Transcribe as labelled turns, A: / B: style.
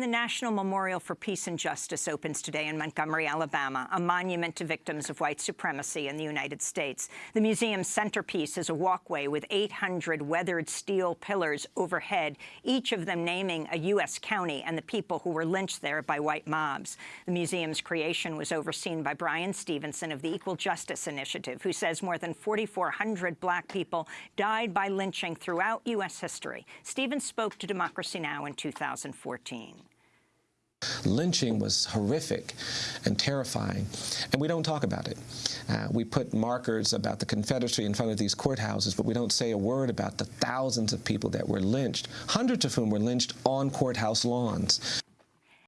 A: The National Memorial for Peace and Justice opens today in Montgomery, Alabama, a monument to victims of white supremacy in the United States. The museum's centerpiece is a walkway with 800 weathered steel pillars overhead, each of them naming a U.S. county and the people who were lynched there by white mobs. The museum's creation was overseen by Bryan Stevenson of the Equal Justice Initiative, who says more than 4,400 black people died by lynching throughout U.S. history. Stevens spoke to Democracy Now! in 2014.
B: Lynching was horrific and terrifying, and we don't talk about it. Uh, we put markers about the Confederacy in front of these courthouses, but we don't say a word about the thousands of people that were lynched, hundreds of whom were lynched on courthouse lawns.